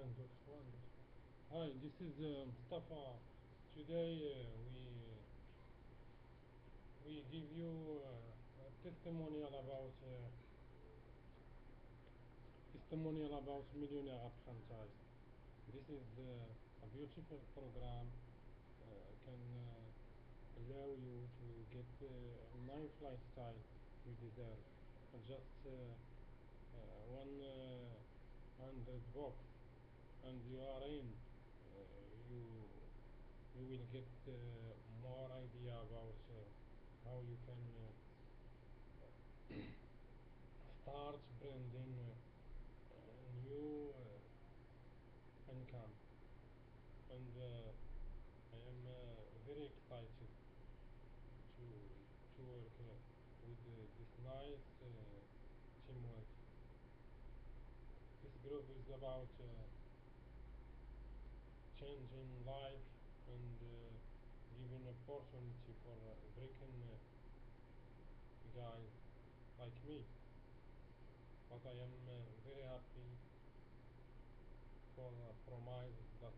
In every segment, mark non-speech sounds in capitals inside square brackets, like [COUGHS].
Hi, this is uh, Mustafa. Today uh, we we give you uh, a testimonial about uh, testimonial about Millionaire Franchise. This is uh, a beautiful program. Uh, can allow you to get uh, nice lifestyle you deserve. Just one hundred bucks, and you are in. Uh, you you will get uh, more idea about uh, how you can [COUGHS] start branding new income and uh, I am uh, very excited to to work uh, with this nice teamwork this group is about uh, changing life and uh, giving opportunity for uh, breaking uh, guys like me. But I am uh, very happy for uh, promise that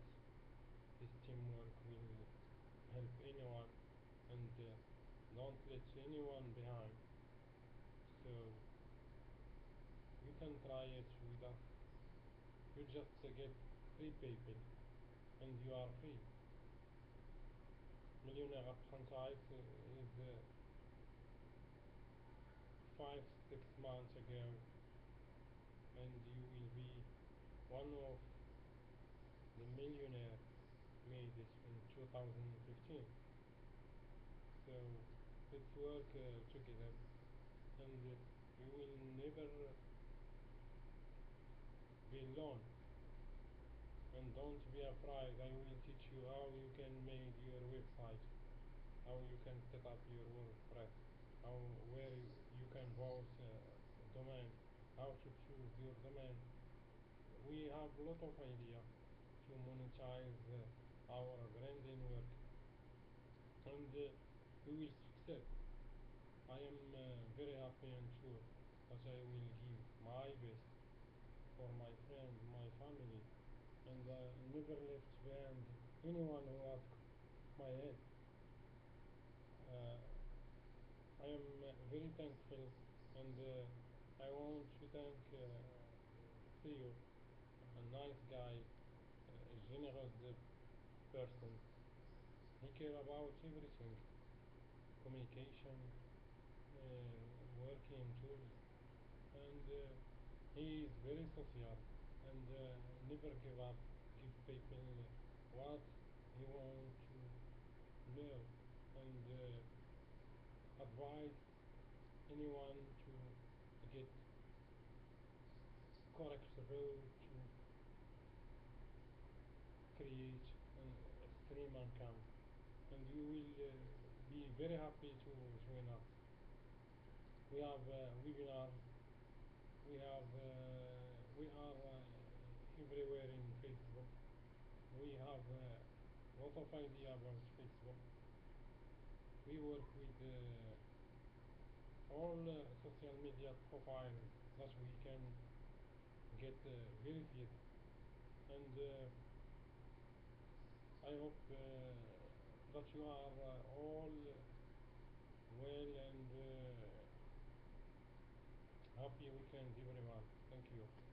this teamwork will help anyone and uh, don't let anyone behind. So you can try it with us. You just get free people and you are free. Millionaire App franchise uh, is uh, five, six months ago and you will be one of the millionaire made it in 2015. So let's work uh, together and uh, you will never be alone and don't be afraid I will teach you how you can make your website how you can set up your WordPress how where you can vote uh, domain how to choose your domain. We have a lot of idea to monetize uh, our branding work and uh, we will succeed. I am uh, very happy and sure that I will give my best for my friends, my family, and uh, never left behind anyone who asked my help. Uh, I am very thankful and uh, I want to thank uh, Theo, a nice guy, a generous person. He care about everything, communication, uh, working tools, and uh, he is very social and uh, never give up, give people what you want to know. And uh, advise anyone to get correct road to create an extreme income and you will uh, be very happy to join us. We have uh, webinars we have uh, everywhere in Facebook we have uh, lot of idea about Facebook we work with uh, all uh, social media profiles that we can get uh, verified and uh, I hope that you are all well and Happy weekend everyone. Thank you.